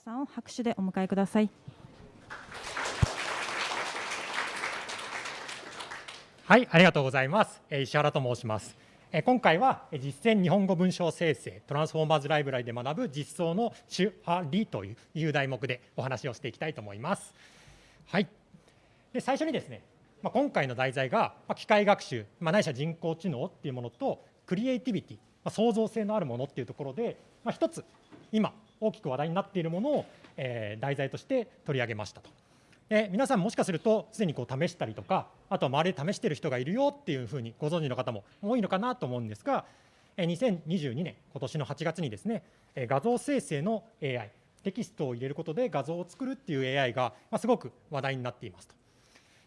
さんを拍手でお迎えください。はい、ありがとうございます。石原と申します。今回は実践日本語文章生成トランスフォーマーズライブラリで学ぶ実装の手話理という題目でお話をしていきたいと思います。はい。で最初にですね、まあ、今回の題材が機械学習、まあ、ないしは人工知能っていうものとクリエイティビティ、まあ、創造性のあるものっていうところで、まあ、一つ今大きく話題になっているものを、えー、題材として取り上げましたと。で皆さんもしかするとすでにこう試したりとかあとは周りで試している人がいるよっていうふうにご存知の方も多いのかなと思うんですが2022年今年の8月にですね画像生成の AI テキストを入れることで画像を作るっていう AI がすごく話題になっていますと。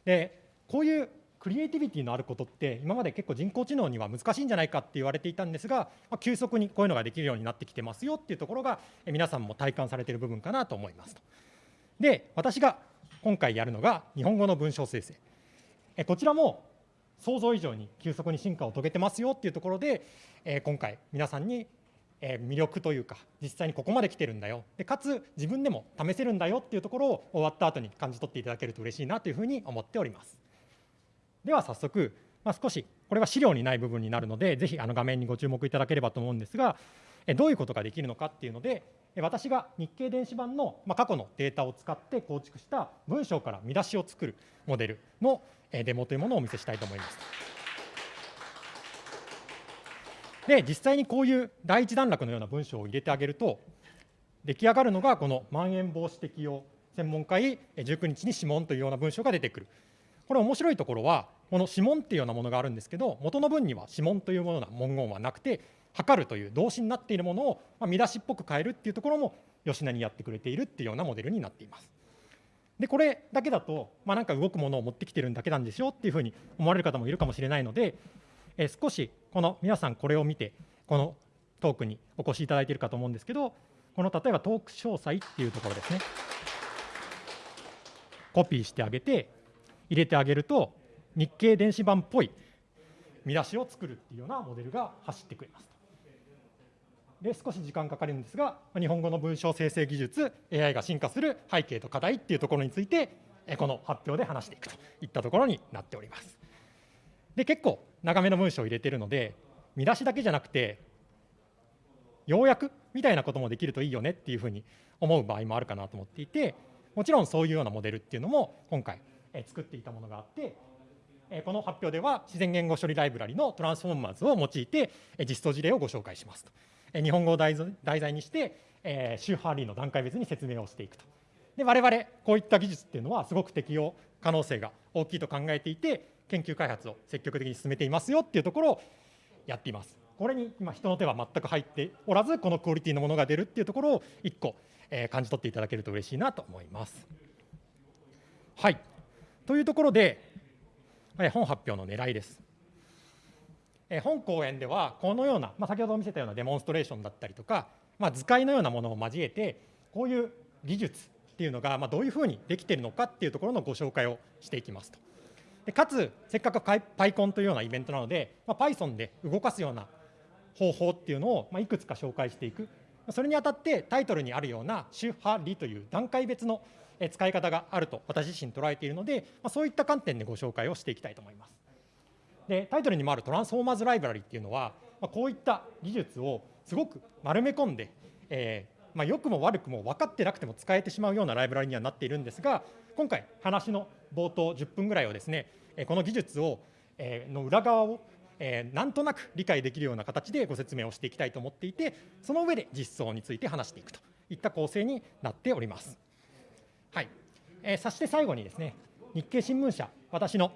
でこういうクリエイティビティのあることって今まで結構人工知能には難しいんじゃないかって言われていたんですが、ま、急速にこういうのができるようになってきてますよっていうところが皆さんも体感されている部分かなと思いますと。で私が今回やるのが日本語の文章生成え。こちらも想像以上に急速に進化を遂げてますよっていうところで、え今回皆さんに魅力というか実際にここまで来てるんだよでかつ自分でも試せるんだよっていうところを終わった後に感じ取っていただけると嬉しいなというふうに思っておりますでは早速、まあ、少しこれは資料にない部分になるのでぜひあの画面にご注目いただければと思うんですがどういうことができるのかっていうので私が日経電子版の過去のデータを使って構築した文章から見出しを作るモデルのデモというものをお見せしたいと思います。で実際にこういう第一段落のような文章を入れてあげると出来上がるのがこのまん延防止適用専門会19日に諮問というような文章が出てくる。これ面白いところはこの諮問っていうようなものがあるんですけど元の文には諮問というものな文言はなくて測るという動詞になっているものを、ま、見出しっぽく変えるっていうところも吉田にやってくれているっていうようなモデルになっています。でこれだけだと、まあ、なんか動くものを持ってきてるんだけなんでしょっていうふうに思われる方もいるかもしれないので、えー、少しこの皆さんこれを見てこのトークにお越しいただいているかと思うんですけどこの例えばトーク詳細っていうところですねコピーしてあげて入れてあげると日経電子版っぽい見出しを作るっていうようなモデルが走ってくれますで少し時間かかるんですが日本語の文章生成技術 AI が進化する背景と課題っていうところについてこの発表で話していくと。いったところになっております。で結構長めの文章を入れてるので見出しだけじゃなくて要約みたいなこともできるといいよねっていうふうに思う場合もあるかなと思っていてもちろんそういうようなモデルっていうのも今回作っていたものがあってこの発表では自然言語処理ライブラリのトランスフォーマーズを用いて実装事例をご紹介しますと。日本語を題材にして、周波リーの段階別に説明をしていくと。で我々こういった技術っていうのはすごく適用可能性が大きいと考えていて研究開発を積極的に進めていますよっていうところをやっています。これに今人の手は全く入っておらずこのクオリティのものが出るっていうところを1個、感じ取っていただけると嬉しいなと思います。はいというところで、本発表の狙いです。本講演ではこのような、まあ、先ほど見せたようなデモンストレーションだったりとか、まあ、図解のようなものを交えてこういう技術っていうのがまあどういうふうにできているのかっていうところのご紹介をしていきますと。でかつせっかく PyCon というようなイベントなので、まあ、Python で動かすような方法っていうのをまあいくつか紹介していくそれにあたってタイトルにあるような主派理という段階別の使い方があると私自身捉えているので、ま、そういった観点でご紹介をしていきたいと思います。でタイトルにもあるトランスフォーマーズライブラリっていうのは、ま、こういった技術をすごく丸め込んで、えーま、良くも悪くも分かってなくても使えてしまうようなライブラリにはなっているんですが今回話の冒頭10分ぐらいをですねこの技術を、え、の裏側をえー、なんとなく理解できるような形でご説明をしていきたいと思っていてその上で実装について話していくといった構成になっております。はいえー、そして最後にですね日経新聞社私の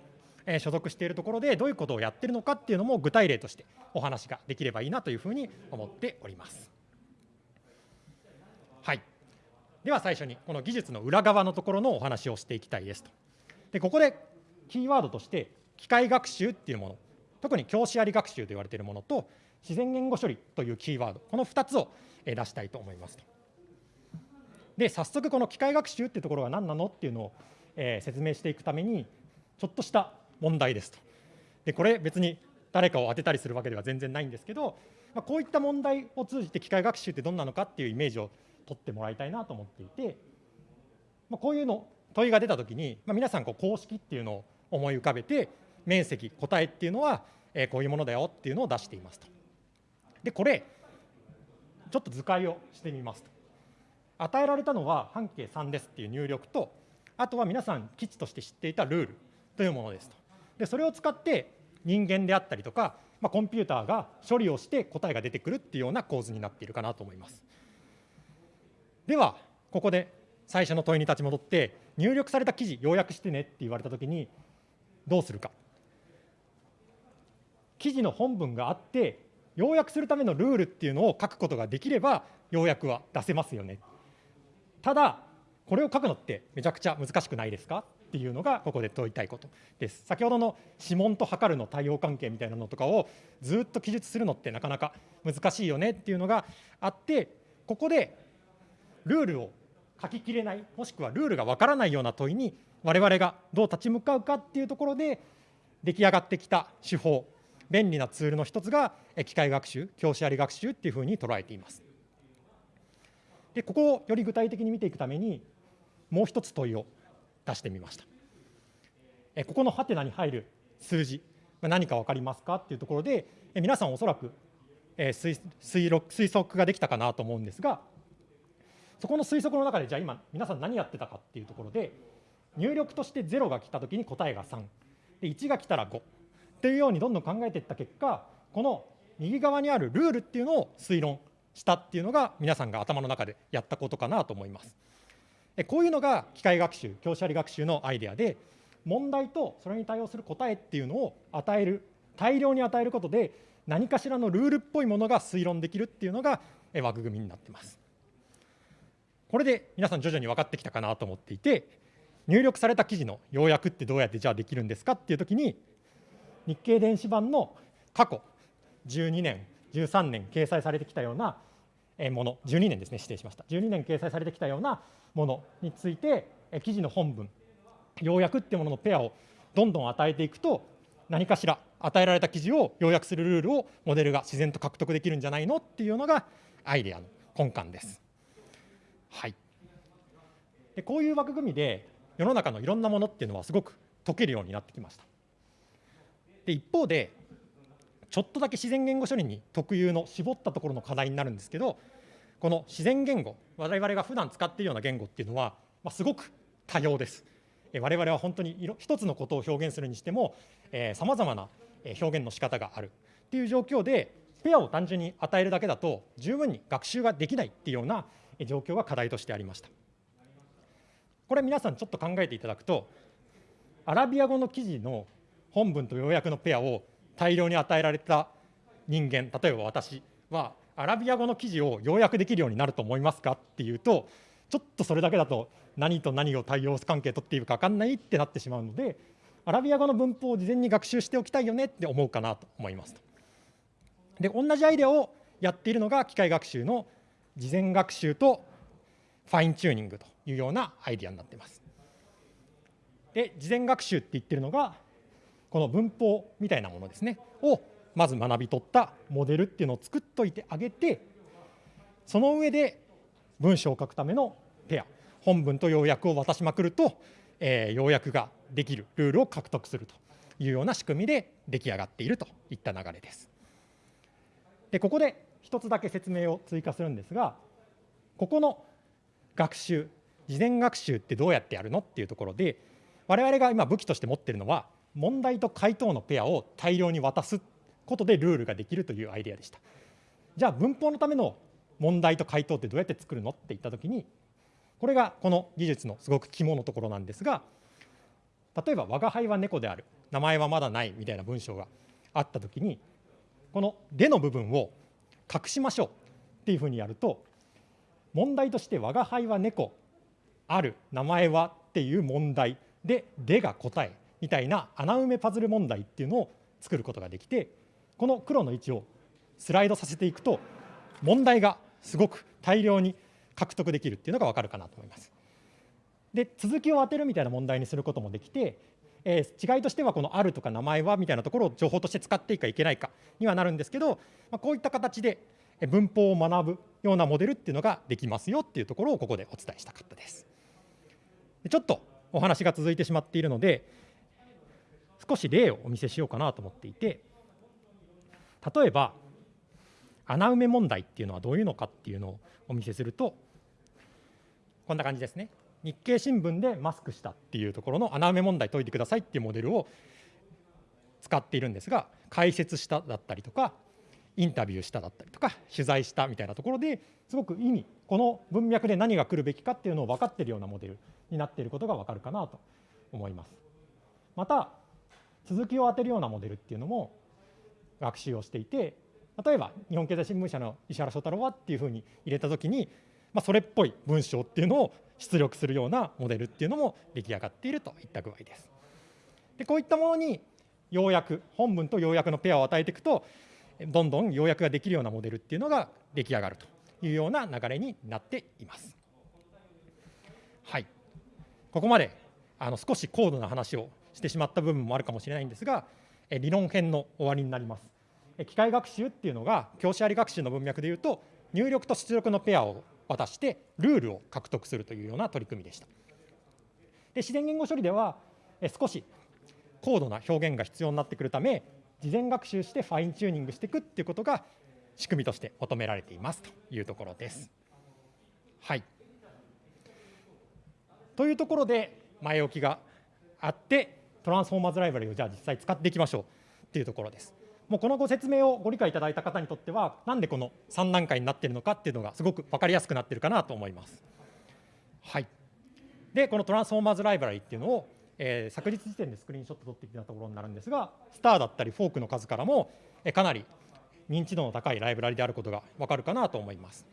え所属しているところでどういうことをやってるのかっていうのも具体例としてお話ができればいいなというふうに思っております。はい、では最初にこの技術の裏側のところのお話をしていきたいですと。でここでキーワードとして機械学習っていうもの特に教師あり学習と言われているものと自然言語処理というキーワードこの2つを出したいと思いますと。で早速この機械学習っていうところが何なのっていうのを、え説明していくためにちょっとした問題ですと。でこれ別に誰かを当てたりするわけでは全然ないんですけど、まあ、こういった問題を通じて機械学習ってどんなのかっていうイメージを取ってもらいたいなと思っていて、まあ、こういうの問いが出たときに、まあ、皆さんこう公式っていうのを思い浮かべて面積答えっていうのは、えー、こういうものだよっていうのを出していますと。でこれちょっと図解をしてみますと。与えられたのは半径3ですっていう入力とあとは皆さん基地として知っていたルールというものですと。でそれを使って人間であったりとか、まあ、コンピューターが処理をして答えが出てくるっていうような構図になっているかなと思います。ではここで最初の問いに立ち戻って入力された記事要約してねって言われたときにどうするか。記事の本文があって要約するためのルールっていうのを書くことができれば要約は出せますよね。ただこれを書くのってめちゃくちゃ難しくないですかっていうのがここで問いたいことです。先ほどの指紋と測るの対応関係みたいなのとかをずっと記述するのってなかなか難しいよねっていうのがあってここでルールを書ききれないもしくはルールがわからないような問いに我々がどう立ち向かうかっていうところで出来上がってきた手法便利なツールの一つが機械学習教師あり学習っていうふうに捉えています。でここをより具体的に見ていくためにもう一つ問いを出してみました。えここのハテナに入る数字何か分かりますかっていうところでえ皆さんおそらくえ推推推測ができたかなと思うんですがそこの推測の中でじゃあ今皆さん何やってたかっていうところで入力として0が来た時に答えが3で1が来たら5っていうようにどんどん考えていった結果この右側にあるルールっていうのを推論したっていうのが皆さんが頭の中でやったことかなと思います。こういうのが機械学習教師あり学習のアイデアで問題とそれに対応する答えっていうのを与える大量に与えることで何かしらのルールっぽいものが推論できるっていうのが枠組みになってます。これで皆さん徐々に分かってきたかなと思っていて入力された記事の要約ってどうやってじゃあできるんですかっていう時に日経電子版の過去12年13年掲載されてきたようなもの。12年ですね。指定しました。12年掲載されてきたようなものについて記事の本文。要約っていうもののペアをどんどん与えていくと何かしら与えられた記事を要約するルールをモデルが自然と獲得できるんじゃないのっていうのがアイデアの根幹です。はい、でこういう枠組みで世の中のいろんなものっていうのはすごく解けるようになってきました。で一方でちょっとだけ自然言語処理に特有の絞ったところの課題になるんですけどこの自然言語我々が普段使っているような言語っていうのは、まあ、すごく多様です。我々は本当に一つのことを表現するにしてもさまざまな表現の仕方があるっていう状況でペアを単純に与えるだけだと十分に学習ができないっていうような状況が課題としてありました。これ皆さんちょっと考えていただくとアラビア語の記事の本文と要約のペアを大量に与えられた人間例えば私はアラビア語の記事を要約できるようになると思いますかっていうとちょっとそれだけだと何と何を対応関係取っているか分かんないってなってしまうのでアラビア語の文法を事前に学習しておきたいよねって思うかなと思いますと。で同じアイデアをやっているのが機械学習の事前学習とファインチューニングというようなアイデアになっています。で事前学習って言ってるのがこの文法みたいなものですねをまず学び取ったモデルっていうのを作っといてあげてその上で文章を書くためのペア本文と要約を渡しまくると、えー、要約ができるルールを獲得するというような仕組みで出来上がっているといった流れです。でここで一つだけ説明を追加するんですがここの学習事前学習ってどうやってやるのっていうところで我々が今武器として持っているのは問題と回答のペアを大量に渡すことでルールができるというアイデアでした。じゃあ文法のための問題と回答ってどうやって作るのって言ったときにこれがこの技術のすごく肝のところなんですが例えば「我が輩は猫である」「名前はまだない」みたいな文章があったときにこの「で」の部分を隠しましょうっていうふうにやると問題として「我が輩は猫ある名前は」っていう問題で「で」が答えみたいな穴埋めパズル問題っていうのを作ることができてこの黒の位置をスライドさせていくと問題がすごく大量に獲得できるっていうのが分かるかなと思います。で続きを当てるみたいな問題にすることもできて、えー、違いとしてはこの「ある」とか「名前は」みたいなところを情報として使っていいかいけないかにはなるんですけど、まあ、こういった形で、文法を学ぶようなモデルっていうのができますよっていうところをここでお伝えしたかったです。ちょっとお話が続いてしまっているので少し例をお見せしようかなと思っていて例えば穴埋め問題っていうのはどういうのかっていうのをお見せするとこんな感じですね日経新聞でマスクしたっていうところの穴埋め問題解いてくださいっていうモデルを使っているんですが解説しただったりとかインタビューしただったりとか取材したみたいなところですごく意味この文脈で何が来るべきかっていうのを分かっているようなモデルになっていることが分かるかなと思います。また続きを当てるようなモデルっていうのも学習をしていて例えば日本経済新聞社の石原翔太郎はっていうふうに入れた時に、まあ、それっぽい文章っていうのを出力するようなモデルっていうのも出来上がっているといった具合です。でこういったものに要約本文と要約のペアを与えていくとどんどん要約ができるようなモデルっていうのが出来上がるというような流れになっています。はい、ここまであの少し高度な話をしてしまった部分もあるかもしれないんですが理論編の終わりになります。機械学習っていうのが教師あり学習の文脈でいうと入力と出力のペアを渡してルールを獲得するというような取り組みでした。で自然言語処理では少し高度な表現が必要になってくるため事前学習してファインチューニングしていくっていうことが仕組みとして求められていますというところです。はい、というところで前置きがあってトランスフォーマーズライブラリをじゃあ実際使っていきましょうっていうところです。もうこのご説明をご理解いただいた方にとってはなんでこの3段階になっているのかっていうのがすごく分かりやすくなっているかなと思います。はい、でこのトランスフォーマーズライブラリっていうのをえー、昨日時点でスクリーンショット撮ってきたところになるんですがスターだったりフォークの数からも、え、かなり認知度の高いライブラリであることが分かるかなと思います。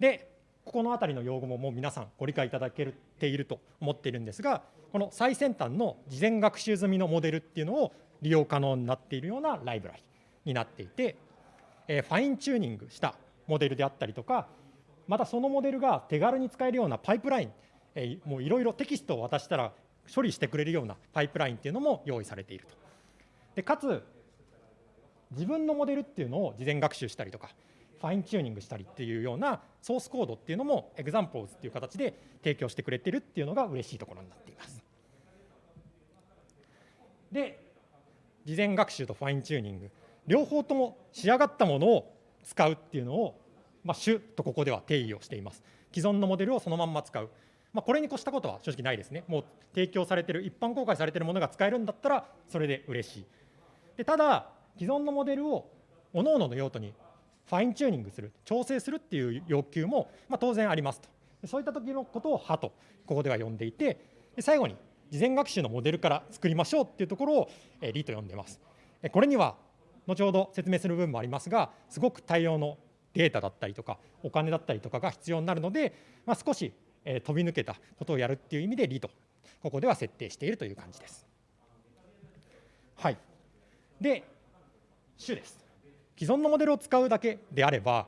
でここの辺りの用語ももう皆さんご理解いただけていると思っているんですがこの最先端の事前学習済みのモデルっていうのを利用可能になっているようなライブラリになっていて、え、ファインチューニングしたモデルであったりとかまたそのモデルが手軽に使えるようなパイプラインえもういろいろテキストを渡したら処理してくれるようなパイプラインっていうのも用意されていると。でかつ自分のモデルっていうのを事前学習したりとかファインチューニングしたりっていうようなソースコードっていうのも examples っていう形で提供してくれてるっていうのが嬉しいところになっています。で事前学習とファインチューニング両方とも仕上がったものを使うっていうのを、まあ、主とここでは定義をしています。既存のモデルをそのまんま使うまあ、これに越したことは正直ないですね。もう提供されてる、一般公開されてるものが使えるんだったら、それで嬉しい。でただ、既存のモデルを各々の用途にファインチューニングする、調整するっていう要求も、まあ、当然ありますと。そういった時のことを派とここでは呼んでいて、最後に事前学習のモデルから作りましょうっていうところを、えー、リと呼んでます。これには後ほど説明する部分もありますが、すごく大量のデータだったりとか、お金だったりとかが必要になるので、まあ、少しえ飛び抜けたことをやるっていう意味でリとここでは設定しているという感じです。はい、で主です。既存のモデルを使うだけであれば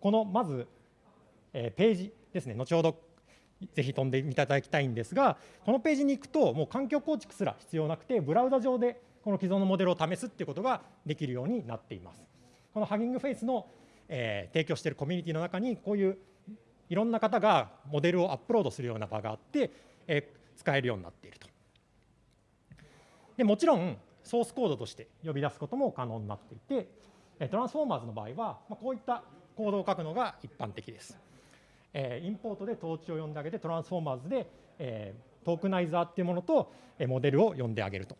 このまず、えページですね後ほどぜひ飛んでいただきたいんですがこのページに行くともう環境構築すら必要なくてブラウザ上でこの既存のモデルを試すっていうことができるようになっています。このハギングフェイスの、えー、提供しているコミュニティの中にこういういろんな方がモデルをアップロードするような場があって、え、使えるようになっていると。でもちろんソースコードとして呼び出すことも可能になっていてトランスフォーマーズの場合は、ま、こういったコードを書くのが一般的です。え、インポートで統治を呼んであげてトランスフォーマーズで、え、トークナイザーっていうものと、え、モデルを呼んであげると。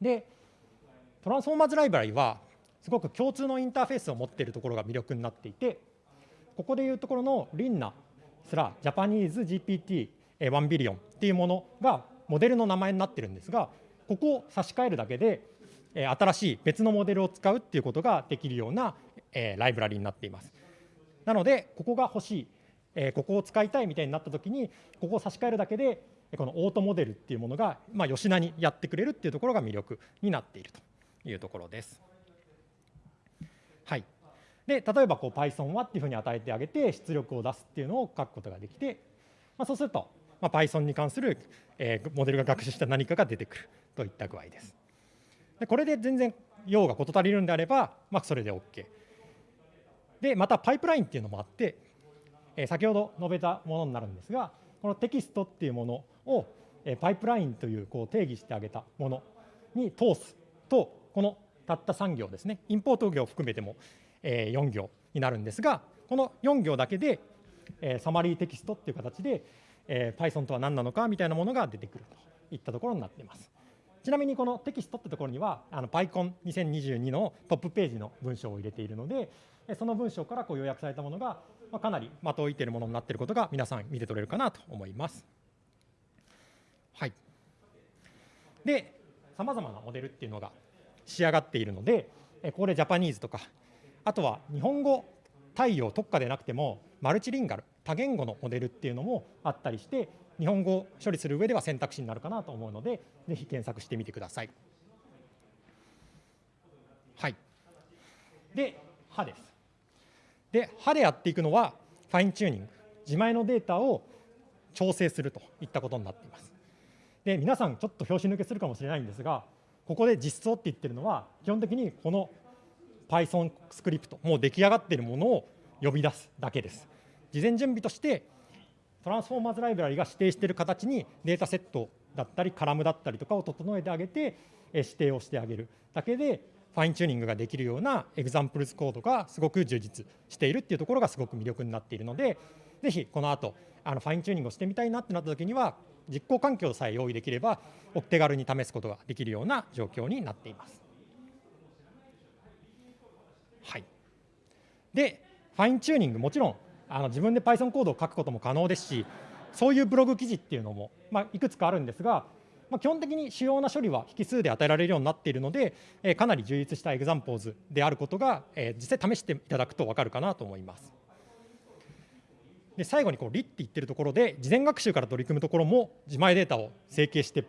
でトランスフォーマーズライブラリはすごく共通のインターフェースを持っているところが魅力になっていてここでいうところのリンナすらジャパニーズ GPT1 ビリオンっていうものがモデルの名前になってるんですがここを差し替えるだけで新しい別のモデルを使うっていうことができるようなライブラリになっています。なのでここが欲しいここを使いたいみたいになった時にここを差し替えるだけでこのオートモデルっていうものがまあ吉名にやってくれるっていうところが魅力になっているというところです。はい。で例えばこう Python はっていうふうに与えてあげて出力を出すっていうのを書くことができて、まあ、そうすると、まあ、Python に関する、えー、モデルが学習した何かが出てくるといった具合です。でこれで全然用が事足りるんであれば、まあ、それで OK。で、またパイプラインっていうのもあって、え、先ほど述べたものになるんですが、このテキストっていうものを、え、パイプラインというこう定義してあげたものに通すと、このたった3行ですね、インポート行を含めても、え、4行になるんですが、この4行だけで、え、サマリーテキストっていう形で、え、Python とは何なのかみたいなものが出てくるといったところになっています。ちなみにこのテキストってところには、あの PyCon2022 のトップページの文章を入れているので、その文章からこう要約されたものが、まあ、かなり的を射ているものになっていることが皆さん見て取れるかなと思います。はい。で、さまざまなモデルっていうのが仕上がっているので、ここでジャパニーズとか、あとは日本語対応特化でなくても、マルチリンガル、多言語のモデルっていうのもあったりして、日本語処理する上では選択肢になるかなと思うので、ぜひ検索してみてください。はい。で、歯です。で、歯でやっていくのは、ファインチューニング、自前のデータを調整するといったことになっています。で、皆さん、ちょっと拍子抜けするかもしれないんですが、ここで実装って言ってるのは、基本的にこの Python スクリプト、もう出来上がっているものを呼び出すだけです。事前準備として、 Transformers ライブラリが指定している形にデータセットだったり、カラムだったりとかを整えてあげて、指定をしてあげるだけで、ファインチューニングができるような examples コードがすごく充実しているっていうところがすごく魅力になっているので、ぜひこの後あのファインチューニングをしてみたいなってなった時には、実行環境さえ用意できれば、お手軽に試すことができるような状況になっています。はい、で、ファインチューニング、もちろんあの自分で Python コードを書くことも可能ですし、そういうブログ記事っていうのも、まあ、いくつかあるんですが、まあ、基本的に主要な処理は引数で与えられるようになっているので、えー、かなり充実したエグザンポーズであることが、えー、実際試していただくと分かるかなと思います。で最後にこうリって言ってるところで、事前学習から取り組むところも自前データを整形して、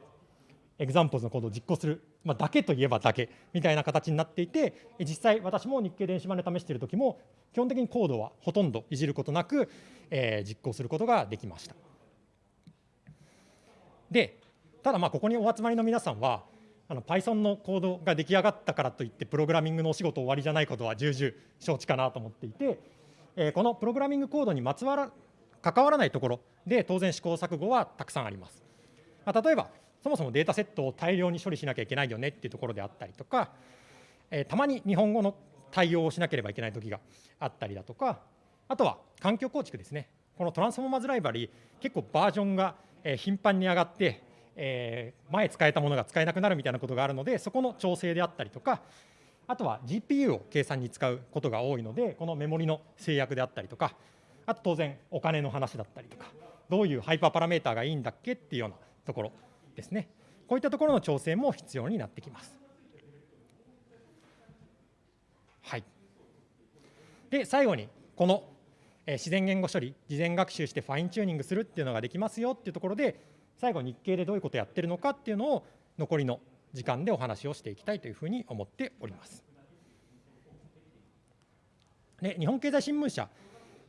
エグザンポーズのコードを実行する、まあ、だけといえばだけみたいな形になっていて、実際私も日経電子版で試しているときも、基本的にコードはほとんどいじることなく、えー、実行することができました。で、ただまあここにお集まりの皆さんは、あの Python のコードが出来上がったからといって、プログラミングのお仕事終わりじゃないことは重々承知かなと思っていて、えー、このプログラミングコードにまつわら関わらないところで当然試行錯誤はたくさんあります。まあ、例えばそもそもデータセットを大量に処理しなきゃいけないよねっていうところであったりとか、え、たまに日本語の対応をしなければいけない時があったりだとか、あとは環境構築ですね。このトランスフォーマーズライブラリ結構バージョンが頻繁に上がって、え、前使えたものが使えなくなるみたいなことがあるので、そこの調整であったりとか、あとは GPU を計算に使うことが多いので、このメモリの制約であったりとか、あと当然お金の話だったりとか、どういうハイパーパラメーターがいいんだっけっていうようなところですね。こういったところの調整も必要になってきます。はい。で、最後に、この自然言語処理、事前学習してファインチューニングするっていうのができますよっていうところで、最後、日経でどういうことをやってるのかっていうのを、残りの時間でお話をしていきたいというふうに思っております。で日本経済新聞社、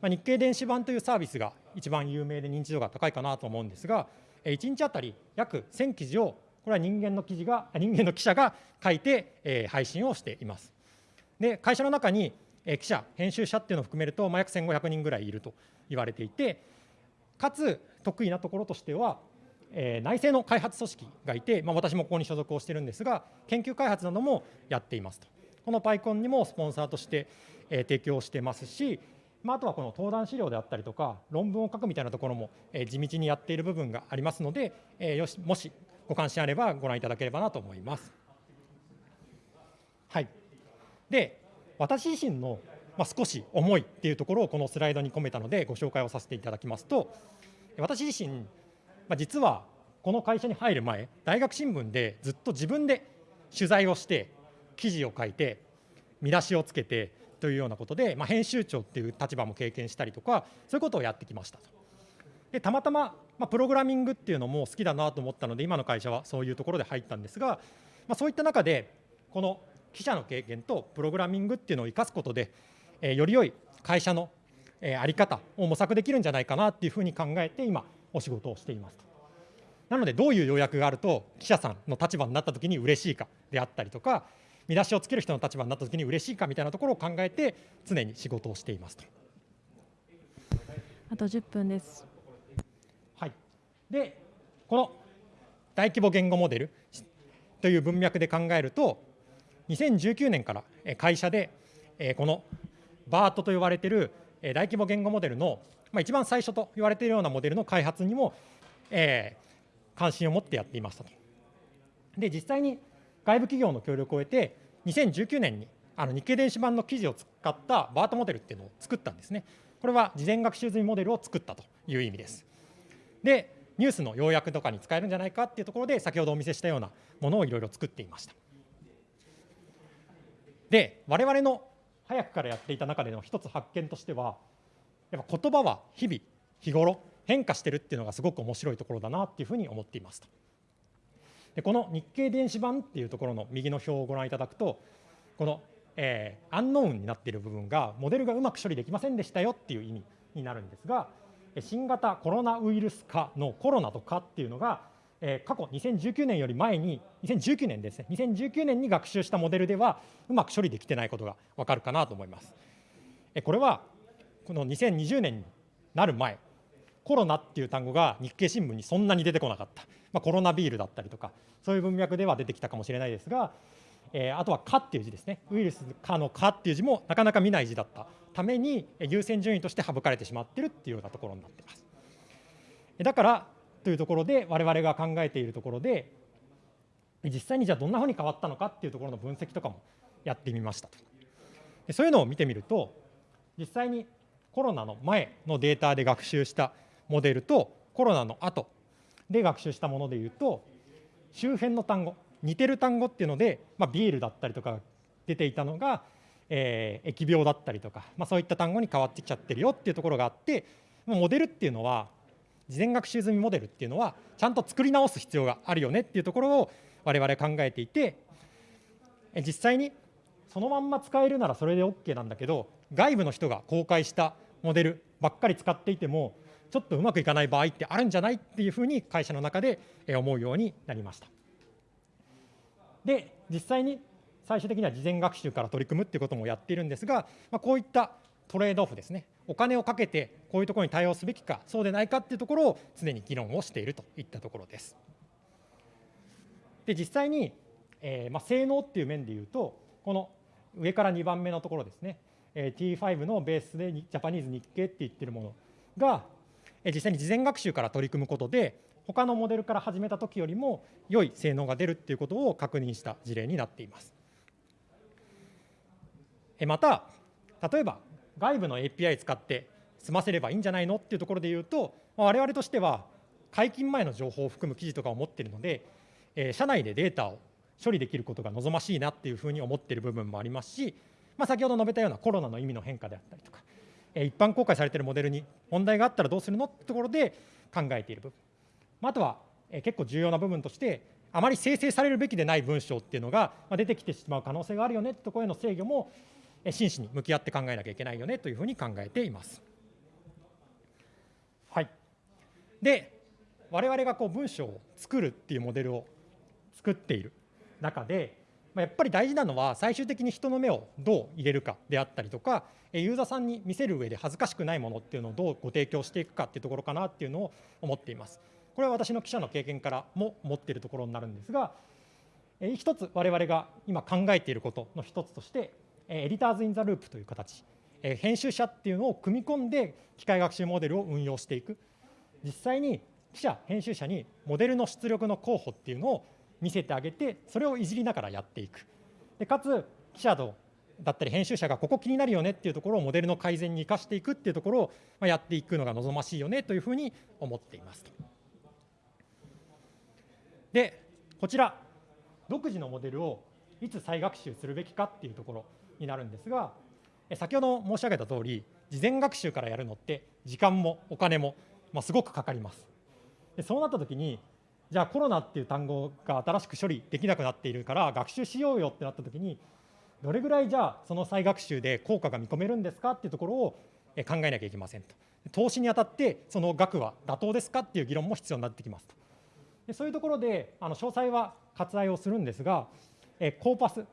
まあ、日経電子版というサービスが一番有名で認知度が高いかなと思うんですが、1日あたり約1000記事を、これは人間の記事が人間の記者が書いて、え、配信をしています。で会社の中に、え、記者、編集者っていうのを含めると、ま、約1500人ぐらいいると言われていて、かつ得意なところとしては、え、内製の開発組織がいて、まあ、私もここに所属をしてるんですが、研究開発などもやっていますと。この PyCon にもスポンサーとして、え、提供してますし、まあ、あとはこの登壇資料であったりとか、論文を書くみたいなところも、え、地道にやっている部分がありますので、え、よしもしご関心あればご覧いただければなと思います。はい、で、私自身の、まあ、少し思いっていうところをこのスライドに込めたので、ご紹介をさせていただきますと、私自身、まあ、実はこの会社に入る前、大学新聞でずっと自分で取材をして、記事を書いて、見出しをつけてというようなことで、まあ、編集長っていう立場も経験したりとか、そういうことをやってきましたと。でたまたま、まあ、プログラミングっていうのも好きだなと思ったので、今の会社はそういうところで入ったんですが、まあ、そういった中で、この記者の経験とプログラミングっていうのを生かすことで、えー、より良い会社の、えー、あり方を模索できるんじゃないかなっていうふうに考えて、今、お仕事をしていますと。なので、どういう要約があると、記者さんの立場になったときに嬉しいかであったりとか、見出しをつける人の立場になった時に嬉しいかみたいなところを考えて常に仕事をしていますと。あと10分です。はい、でこの大規模言語モデルという文脈で考えると2019年からえー会社でえーこの BART と呼ばれているえー大規模言語モデルの、まあ、一番最初と言われているようなモデルの開発にも、えー関心を持ってやっていましたと。で実際に外部企業の協力を得て2019年にあの日経電子版の記事を使った BART モデルっていうのを作ったんですね。これは事前学習済みモデルを作ったという意味です。でニュースの要約とかに使えるんじゃないかっていうところで先ほどお見せしたようなものをいろいろ作っていました。で我々の早くからやっていた中での一つ発見としてはやっぱ言葉は日々日頃変化してるっていうのがすごく面白いところだなっていうふうに思っていますと。でこの日経電子版っていうところの右の表をご覧いただくとこの、えーアンノーンになっている部分がモデルがうまく処理できませんでしたよっていう意味になるんですが新型コロナウイルス化のコロナとかっていうのが、えー過去2019年より前に2019年ですね2019年に学習したモデルではうまく処理できてないことが分かるかなと思います。これはこの2020年になる前コロナっていう単語が日経新聞にそんなに出てこなかった、まあ、コロナビールだったりとかそういう文脈では出てきたかもしれないですが、えーあとは「か」っていう字ですねウイルス「か」の「か」っていう字もなかなか見ない字だったために優先順位として省かれてしまってるっていうようなところになってます。だからというところで我々が考えているところで実際にじゃあどんなふうに変わったのかっていうところの分析とかもやってみましたと。でそういうのを見てみると実際にコロナの前のデータで学習したモデルとコロナの後で学習したものでいうと周辺の単語似てる単語っていうので、まあ、ビールだったりとか出ていたのが、えー疫病だったりとか、まあ、そういった単語に変わってきちゃってるよっていうところがあってモデルっていうのは事前学習済みモデルっていうのはちゃんと作り直す必要があるよねっていうところを我々考えていて実際にそのまんま使えるならそれで OK なんだけど外部の人が公開したモデルばっかり使っていてもちょっとうまくいかない場合ってあるんじゃないっていうふうに会社の中で思うようになりました。で実際に最終的には事前学習から取り組むっていうこともやっているんですが、まあ、こういったトレードオフですねお金をかけてこういうところに対応すべきかそうでないかっていうところを常に議論をしているといったところです。で実際に、えーまあ、性能っていう面でいうとこの上から2番目のところですね、えー T5 のベースでジャパニーズ日経って言ってるものが、実際に事前学習から取り組むことで他のモデルから始めた時よりも良い性能が出るっていうことを確認した事例になっています。また例えば外部の API 使って済ませればいいんじゃないのっていうところで言うと、我々としては解禁前の情報を含む記事とかを持っているので、社内でデータを処理できることが望ましいなっていうふうに思っている部分もありますし、まあ、先ほど述べたようなコロナの意味の変化であったりとか、一般公開されているモデルに問題があったらどうするのってところで考えている部分、まあ、とは、結構重要な部分としてあまり生成されるべきでない文章っていうのが出てきてしまう可能性があるよねってところへの制御も真摯に向き合って考えなきゃいけないよねというふうに考えています。はい、で我々がこう文章を作るっていうモデルを作っている中で、やっぱり大事なのは最終的に人の目をどう入れるかであったりとかユーザーさんに見せる上で恥ずかしくないものっていうのをどうご提供していくかっていうところかなっていうのを思っています。これは私の記者の経験からも思っているところになるんですが、一つ我々が今考えていることの一つとして、 editors in the loop という形、編集者っていうのを組み込んで機械学習モデルを運用していく実際に記者編集者にモデルの出力の候補っていうのを見せてあげてそれをいじりながらやっていくでかつ記者とだったり編集者がここ気になるよねっていうところをモデルの改善に生かしていくっていうところをやっていくのが望ましいよねというふうに思っています。でこちら独自のモデルをいつ再学習するべきかっていうところになるんですが先ほど申し上げた通り事前学習からやるのって時間もお金も、まあ、すごくかかりますでそうなった時にじゃあコロナっていう単語が新しく処理できなくなっているから学習しようよってなった時にどれぐらいじゃあその再学習で効果が見込めるんですかっていうところを考えなきゃいけませんと。投資にあたってその額は妥当ですかっていう議論も必要になってきます。とでそういうところであの詳細は割愛をするんですがえコーパス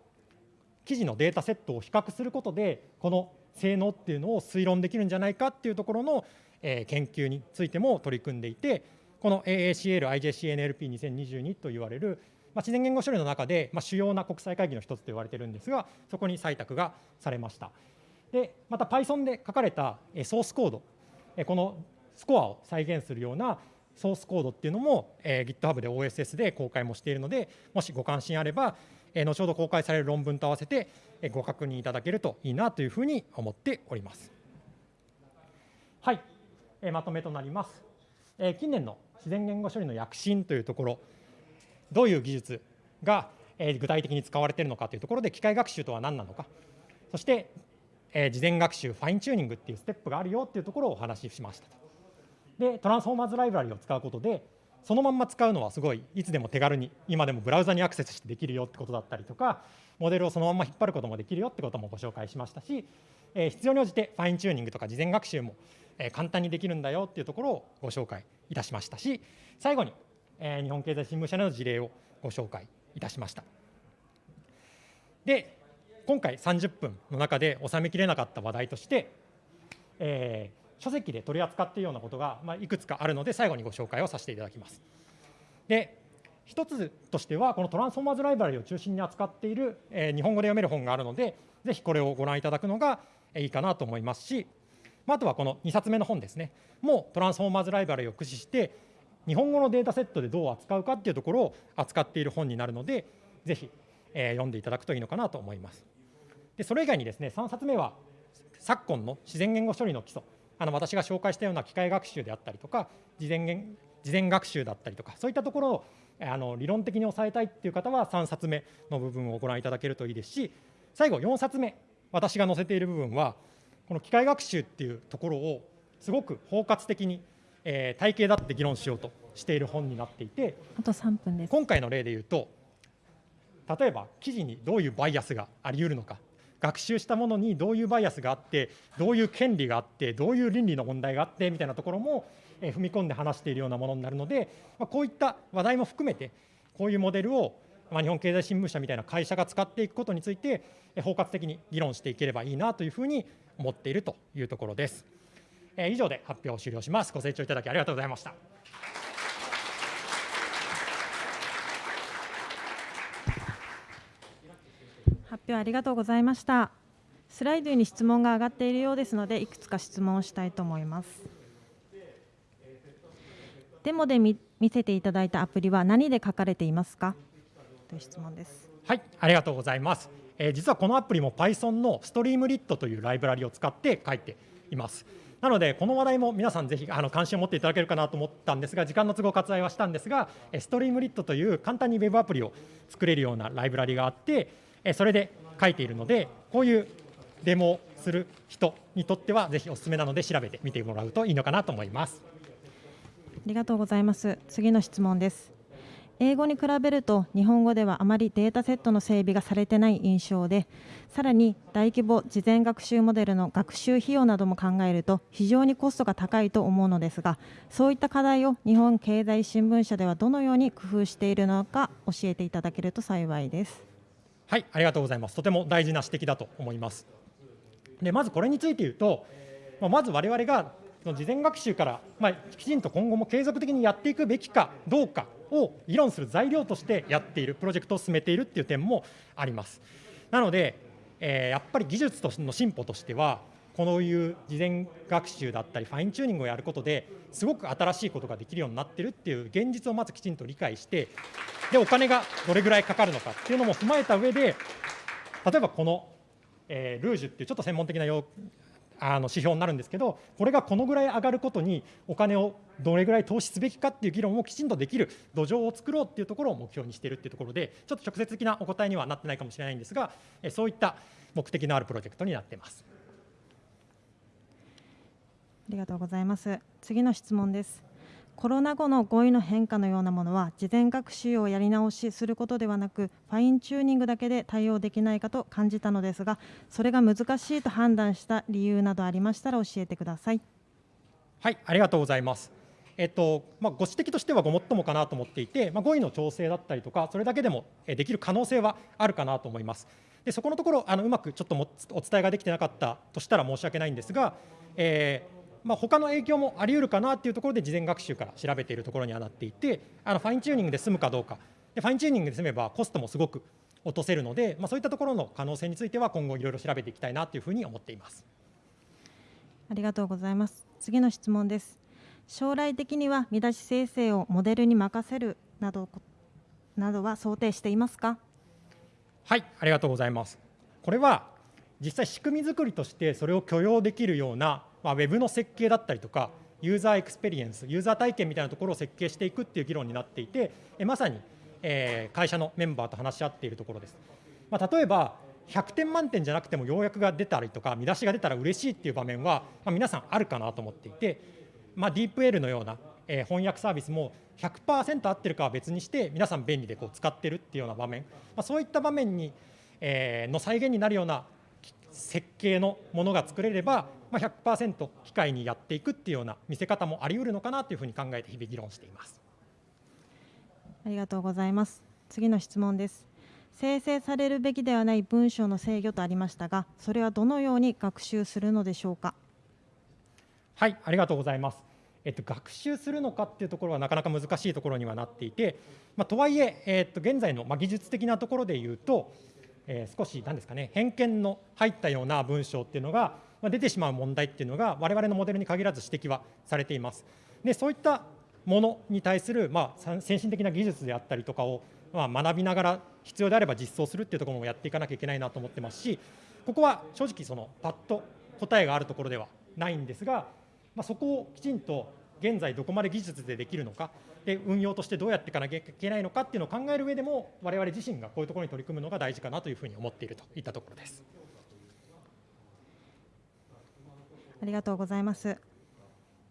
記事のデータセットを比較することでこの性能っていうのを推論できるんじゃないかっていうところの、え研究についても取り組んでいてこの AACL IJCNLP2022 と言われる、まあ、自然言語処理の中で、まあ、主要な国際会議の一つと言われているんですがそこに採択がされました。でまた Python で書かれたソースコードこのスコアを再現するようなソースコードっていうのも、えー、GitHub で OSS で公開もしているのでもしご関心あれば、えー、後ほど公開される論文と合わせて、えー、ご確認いただけるといいなというふうに思っております。はい、えー、まとめとなります、えー、近年の自然言語処理の躍進というところどういう技術が、具体的に使われているのかというところで機械学習とは何なのか。そして、事前学習ファインチューニングっていうステップがあるよっていうところをお話ししましたでトランスフォーマーズライブラリを使うことでそのまんま使うのはすごいいつでも手軽に今でもブラウザにアクセスしてできるよってことだったりとかモデルをそのまま引っ張ることもできるよってこともご紹介しましたし、え、必要に応じてファインチューニングとか事前学習も、簡単にできるんだよっていうところをご紹介いたしましたし最後に、日本経済新聞社の事例をご紹介いたしました。で今回30分の中で収めきれなかった話題として、えー、書籍で取り扱っているようなことが、まあ、いくつかあるので最後にご紹介をさせていただきます。で一つとしてはこのトランスフォーマーズライブラリを中心に扱っている、えー、日本語で読める本があるのでぜひこれをご覧いただくのがいいかなと思いますし、まあ、あとはこの2冊目の本ですねもうトランスフォーマーズライブラリを駆使して日本語のデータセットでどう扱うかっていうところを扱っている本になるのでぜひ、えー、読んでいただくといいのかなと思います。でそれ以外にですね3冊目は昨今の自然言語処理の基礎あの私が紹介したような機械学習であったりとか事前事前学習だったりとかそういったところをあの理論的に抑えたいっていう方は3冊目の部分をご覧いただけるといいですし最後4冊目私が載せている部分はこの機械学習っていうところをすごく包括的に、えー、体系だって議論しようとしている本になっていてあと3分です。今回の例で言うと例えば記事にどういうバイアスがあり得るのか学習したものにどういうバイアスがあってどういう権利があってどういう倫理の問題があってみたいなところも踏み込んで話しているようなものになるので、まあ、こういった話題も含めてこういうモデルを、まあ、日本経済新聞社みたいな会社が使っていくことについて包括的に議論していければいいなというふうに思っているというところです。え以上で発表を終了します。ご清聴いただきありがとうございました。発表ありがとうございましたスライドに質問が上がっているようですのでいくつか質問をしたいと思いますデモで見せていただいたアプリは何で書かれていますか？という質問ですはいありがとうございます、えー、実はこのアプリも Python のストリームリットというライブラリを使って書いていますなので、この話題も皆さんぜひあの関心を持っていただけるかなと思ったんですが、時間の都合割愛はしたんですが、ストリームリットという簡単に Web アプリを作れるようなライブラリがあって、それで書いているので、こういうデモをする人にとっては、ぜひお勧めなので、調べてみてもらうといいのかなと思います。ありがとうございます。次の質問です。英語に比べると日本語ではあまりデータセットの整備がされてない印象でさらに大規模事前学習モデルの学習費用なども考えると非常にコストが高いと思うのですがそういった課題を日本経済新聞社ではどのように工夫しているのか教えていただけると幸いです。はい、ありがとうございます。とても大事な指摘だと思います。で、まずこれについて言うと、まず我々が事前学習から、まあ、きちんと今後も継続的にやっていくべきかどうかを議論する材料としてやっている、プロジェクトを進めているっていう点もあります。なので、えー、やっぱり技術との進歩としては、こういう事前学習だったりファインチューニングをやることですごく新しいことができるようになってるっていう現実をまずきちんと理解してでお金がどれぐらいかかるのかっていうのも踏まえた上で例えばこの、えー、ルージュっていうちょっと専門的な用あの指標になるんですけどこれがこのぐらい上がることにお金をどれぐらい投資すべきかっていう議論をきちんとできる土壌を作ろうっていうところを目標にしているっていうところでちょっと直接的なお答えにはなってないかもしれないんですがそういった目的のあるプロジェクトになっています。ありがとうございます。次の質問です。コロナ後の語彙の変化のようなものは事前学習をやり直しすることではなくファインチューニングだけで対応できないかと感じたのですがそれが難しいと判断した理由などありましたら教えてください。はいありがとうございます。えっとまあ、ご指摘としてはごもっともかなと思っていて、まあ、語彙の調整だったりとかそれだけでもできる可能性はあるかなと思います。でそこのところあのうまくちょっともお伝えができてなかったとしたら申し訳ないんですが、えーまあ、他の影響もあり得るかなというところで事前学習から調べているところにはなっていてあのファインチューニングで済むかどうか。でファインチューニングで済めばコストもすごく落とせるので、まあ、そういったところの可能性については今後いろいろ調べていきたいなというふうに思っています。ありがとうございます。次の質問です。将来的には見出し生成をモデルに任せるなどなどは想定していますか？はいありがとうございます。これは実際仕組み作りとしてそれを許容できるような、まあ、ウェブの設計だったりとかユーザーエクスペリエンスユーザー体験みたいなところを設計していくっていう議論になっていてえまさに、え、会社のメンバーと話し合っているところです、まあ、例えば100点満点じゃなくても要約が出たりとか見出しが出たら嬉しいっていう場面は、まあ、皆さんあるかなと思っていて、まあ、DeepL のような、え、翻訳サービスも100%合ってるかは別にして皆さん便利でこう使ってるっていうような場面、まあ、そういった場面に、え、の再現になるような設計のものが作れれば、まあ、100%機械にやっていくっていうような見せ方もあり得るのかなというふうに考えて日々議論しています。ありがとうございます。次の質問です。生成されるべきではない文章の制御とありましたがそれはどのように学習するのでしょうか？はいありがとうございます。えっと、学習するのかっていうところはなかなか難しいところにはなっていて、まあ、とはいええっと、現在の、まあ、技術的なところでいうと、えー、少し何ですかね偏見の入ったような文章っていうのが、まあ、出てしまう問題っていうのが我々のモデルに限らず指摘はされています。でそういったものに対する、まあ、先進的な技術であったりとかを、まあ、学びながら必要であれば実装するっていうところもやっていかなきゃいけないなと思ってますしここは正直そのパッと答えがあるところではないんですが、まあ、そこをきちんと現在どこまで技術でできるのかで運用としてどうやっていかなきゃいけないのかっていうのを考える上でも我々自身がこういうところに取り組むのが大事かなというふうに思っているといったところです。ありがとうございます。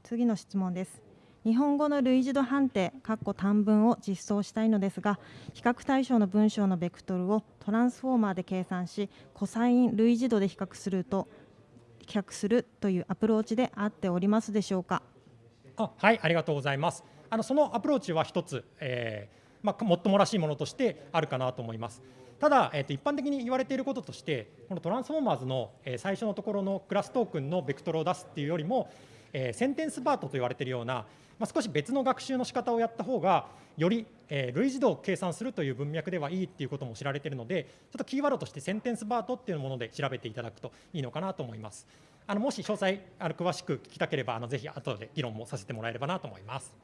次の質問です。日本語の類似度判定短文を実装したいのですが比較対象の文章のベクトルをトランスフォーマーで計算しコサイン類似度で比較すると比較するというアプローチで合っておりますでしょうか？あはいありがとうございますあのそのアプローチは一つ、えーまあ、もっともらしいものとしてあるかなと思いますただ、えー、と一般的に言われていることとしてこの Transformers の、え、最初のところのクラストークンのベクトルを出すっていうよりも、えー、センテンスバートと言われているような、まあ、少し別の学習の仕方をやった方がより、えー、類似度を計算するという文脈ではいいっていうことも知られているのでちょっとキーワードとしてセンテンスバートっていうもので調べていただくといいのかなと思います。あのもし詳細あの詳しく聞きたければあのぜひ後で議論もさせてもらえればなと思います。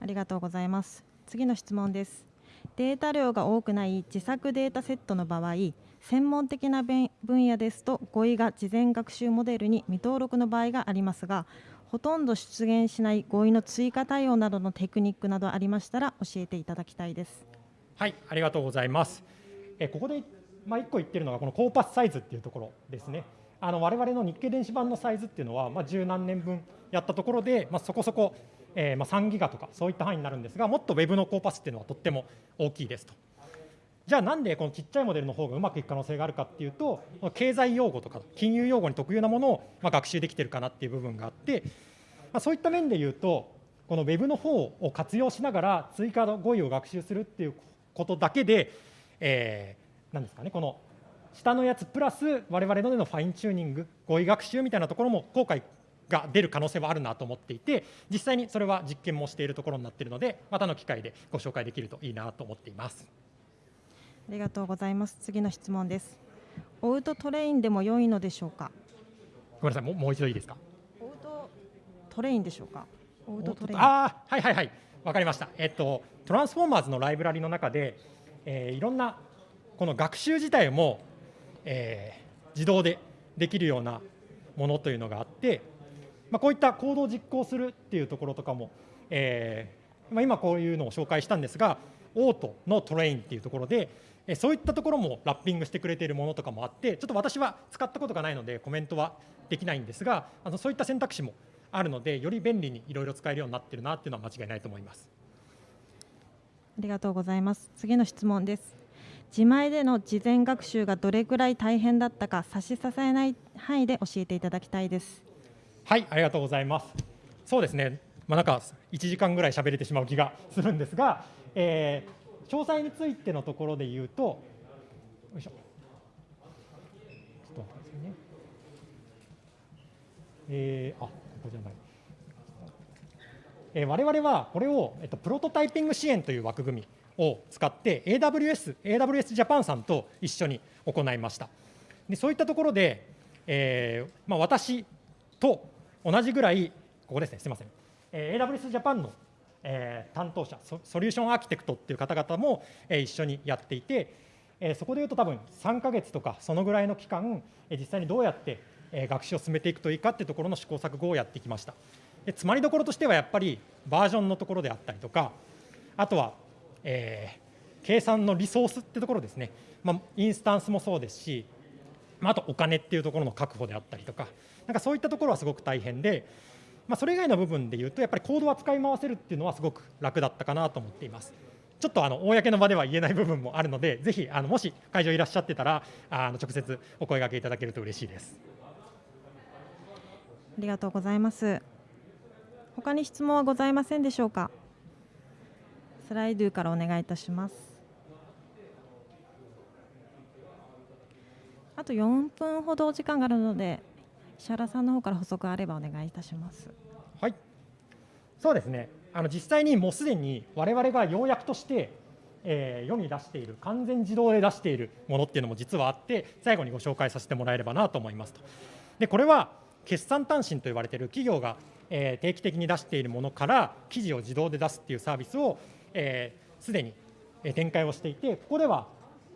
ありがとうございます。次の質問です。データ量が多くない自作データセットの場合専門的な分野ですと語彙が事前学習モデルに未登録の場合がありますがほとんど出現しない語彙の追加対応などのテクニックなどありましたら教えていただきたいです。はいありがとうございます。えここでまあ、1個言ってるのがこのコーパスサイズっていうところですね。あの我々の日経電子版のサイズっていうのは、まあ、十何年分やったところで、まあ、そこそこ、えー、まあ3ギガとかそういった範囲になるんですがもっと Web のコーパスっていうのはとっても大きいですと。じゃあなんでこのちっちゃいモデルの方がうまくいく可能性があるかっていうと経済用語とか金融用語に特有なものをま学習できてるかなっていう部分があって、ま、そういった面で言うとこの Web の方を活用しながら追加の語彙を学習するっていうことだけで、えー、ですかねこの下のやつプラス我々のでのファインチューニング語彙学習みたいなところも効果が出る可能性はあるなと思っていて実際にそれは実験もしているところになっているのでまたの機会でご紹介できるといいなと思っています。ありがとうございます。次の質問です。 AutoTrain でも良いのでしょうか？ごめんなさい。もうもう一度いいですか？ AutoTrain でしょうか？ AutoTrain。ああはいはいはい。わかりました。えっと Transformers のライブラリの中で、えー、いろんなこの学習自体もえー、自動でできるようなものというのがあって、まあ、こういった行動を実行するっていうところとかも、えーまあ、今こういうのを紹介したんですがオートのトレインっていうところでそういったところもラッピングしてくれているものとかもあってちょっと私は使ったことがないのでコメントはできないんですがあのそういった選択肢もあるのでより便利にいろいろ使えるようになっているなっていうのは間違いないと思います。ありがとうございます。次の質問です。自前での事前学習がどれくらい大変だったか差し支えない範囲で教えていただきたいです。はいありがとうございますそうですねまあ、なんか1時間ぐらい喋れてしまう気がするんですが、えー、詳細についてのところで言うとよいしょ。ね。えー、あ、ここじゃない。えー、我々はこれを、えっと、プロトタイピング支援という枠組みを使って AWS、AWS ジャパンさんと一緒に行いました。でそういったところで、えーまあ、私と同じぐらい、ここですね、すみません、えー、AWS ジャパンの、えー、担当者ソ、ソリューションアーキテクトっていう方々も、えー、一緒にやっていて、えー、そこでいうと多分3か月とかそのぐらいの期間、えー、実際にどうやって、えー、学習を進めていくといいかっていうところの試行錯誤をやってきました。でつまりどころとしてはやっぱりバージョンのところであったりとか、あとは、えー、計算のリソースってところですね、まあ、インスタンスもそうですし、まあ、あとお金っていうところの確保であったりとか、なんかそういったところはすごく大変で、まあ、それ以外の部分でいうと、やっぱりコードは使い回せるっていうのはすごく楽だったかなと思っています。ちょっとあの公の場では言えない部分もあるので、ぜひあのもし会場いらっしゃってたら、あの直接お声がけいただけると嬉しいです。ありがとうございます。他に質問はございませんでしょうか？スライドからお願いいたします。あと4分ほどお時間があるので、石原さんの方から補足あればお願いいたします。はい。そうですね。あの実際にもうすでに我々が要約として、えー、世に出している完全自動で出しているものっていうのも実はあって最後にご紹介させてもらえればなと思いますと。でこれは決算単身と言われている企業が、えー、定期的に出しているものから記事を自動で出すっていうサービスをすで、えー、に展開をしていてここでは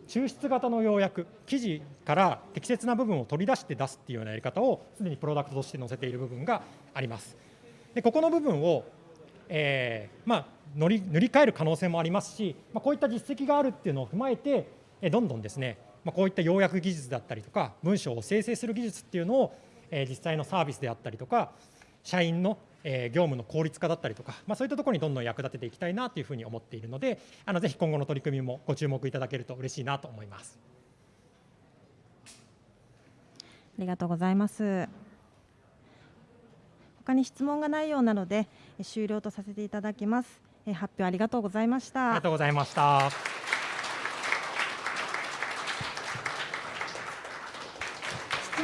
抽出型の要約記事から適切な部分を取り出して出すっていうようなやり方をすでにプロダクトとして載せている部分があります。でここの部分を、えー、まあ、乗り塗り替える可能性もありますし、まあ、こういった実績があるっていうのを踏まえて、どんどんですね、まあ、こういった要約技術だったりとか文章を生成する技術っていうのを、え実際のサービスであったりとか社員のえ業務の効率化だったりとか、まあ、そういったところにどんどん役立てていきたいなというふうに思っているので、あのぜひ今後の取り組みもご注目いただけると嬉しいなと思います。ありがとうございます。他に質問がないようなので終了とさせていただきます。発表ありがとうございました。ありがとうございました。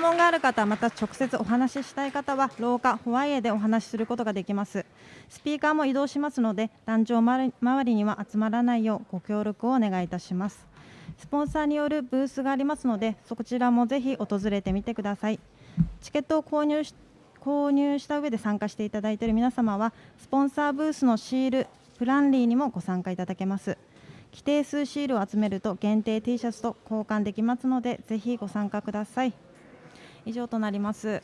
問がある方また直接お話ししたい方は廊下ホワイエでお話しすることができます。スピーカーも移動しますので壇上周りには集まらないようご協力をお願いいたします。スポンサーによるブースがありますのでそちらもぜひ訪れてみてください。チケットを購入し購入した上で参加していただいている皆様はスポンサーブースのシールプランリーにもご参加いただけます。規定数シールを集めると限定 T シャツと交換できますのでぜひご参加ください。以上となります。